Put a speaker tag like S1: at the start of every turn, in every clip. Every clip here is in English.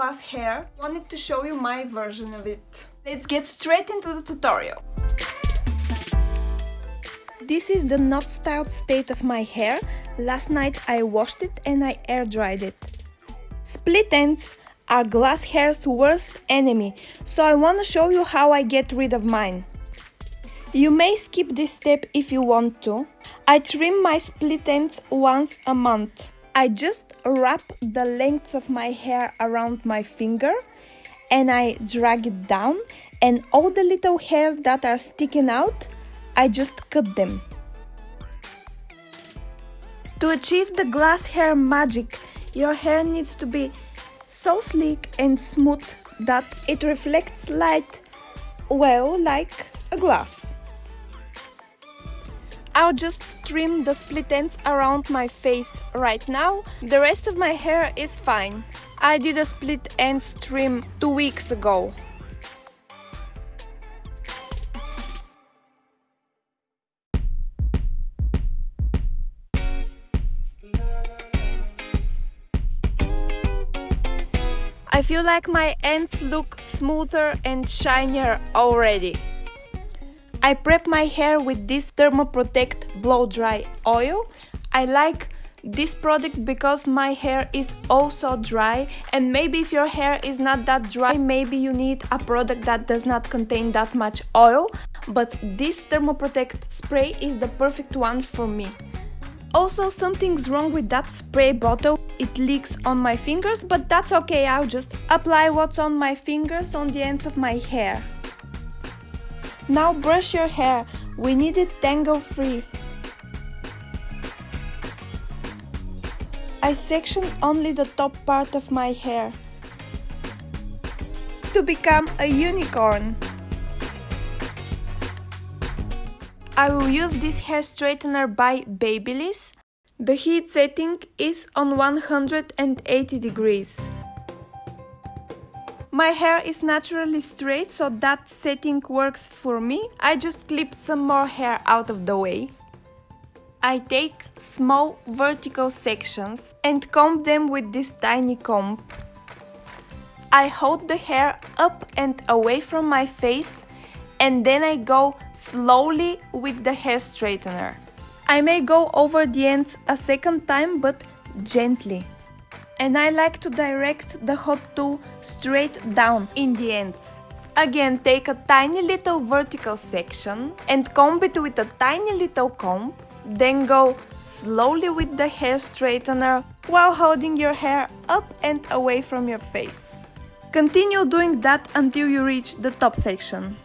S1: glass hair, wanted to show you my version of it. Let's get straight into the tutorial. This is the not styled state of my hair. Last night I washed it and I air dried it. Split ends are glass hair's worst enemy, so I want to show you how I get rid of mine. You may skip this step if you want to. I trim my split ends once a month. I just wrap the lengths of my hair around my finger and I drag it down and all the little hairs that are sticking out, I just cut them. To achieve the glass hair magic, your hair needs to be so sleek and smooth that it reflects light well like a glass. I'll just trim the split ends around my face right now. The rest of my hair is fine. I did a split ends trim two weeks ago. I feel like my ends look smoother and shinier already. I prep my hair with this Thermoprotect Blow Dry Oil. I like this product because my hair is also dry and maybe if your hair is not that dry maybe you need a product that does not contain that much oil but this Thermoprotect spray is the perfect one for me. Also something's wrong with that spray bottle, it leaks on my fingers but that's okay, I'll just apply what's on my fingers on the ends of my hair. Now brush your hair, we need it tangle free. I section only the top part of my hair to become a unicorn. I will use this hair straightener by Babyliss. The heat setting is on 180 degrees. My hair is naturally straight, so that setting works for me. I just clip some more hair out of the way. I take small vertical sections and comb them with this tiny comb. I hold the hair up and away from my face and then I go slowly with the hair straightener. I may go over the ends a second time but gently and I like to direct the hot tool straight down in the ends. Again, take a tiny little vertical section and comb it with a tiny little comb, then go slowly with the hair straightener while holding your hair up and away from your face. Continue doing that until you reach the top section.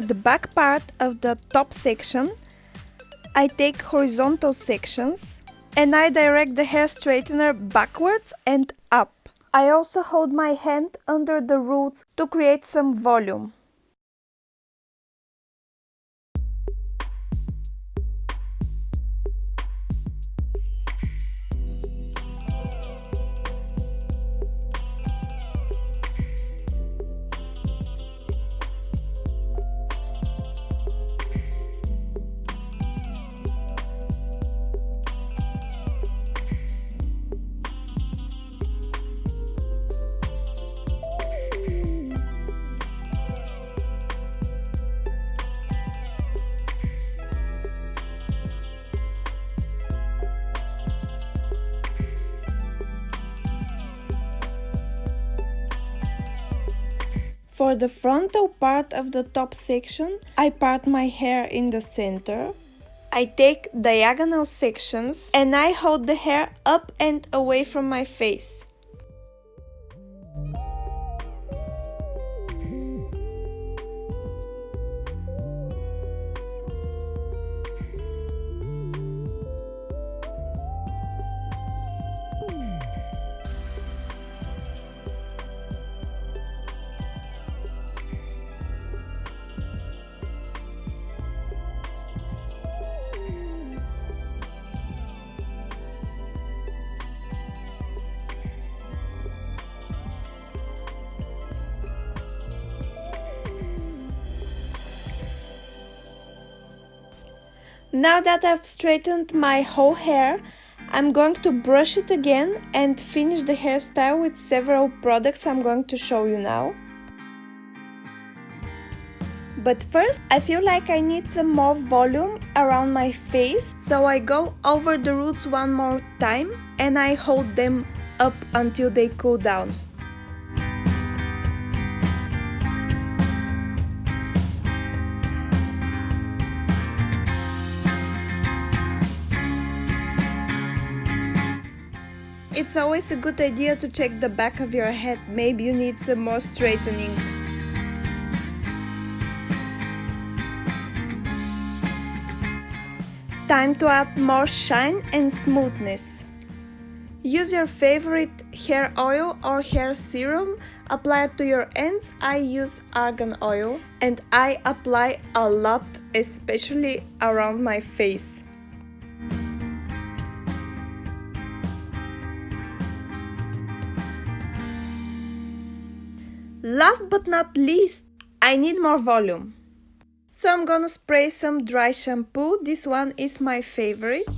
S1: For the back part of the top section, I take horizontal sections and I direct the hair straightener backwards and up. I also hold my hand under the roots to create some volume. For the frontal part of the top section, I part my hair in the center. I take diagonal sections and I hold the hair up and away from my face. Now that I've straightened my whole hair, I'm going to brush it again and finish the hairstyle with several products I'm going to show you now. But first, I feel like I need some more volume around my face, so I go over the roots one more time and I hold them up until they cool down. It's always a good idea to check the back of your head, maybe you need some more straightening. Time to add more shine and smoothness. Use your favorite hair oil or hair serum, apply it to your ends. I use argan oil and I apply a lot, especially around my face. Last but not least, I need more volume. So I'm gonna spray some dry shampoo. This one is my favorite.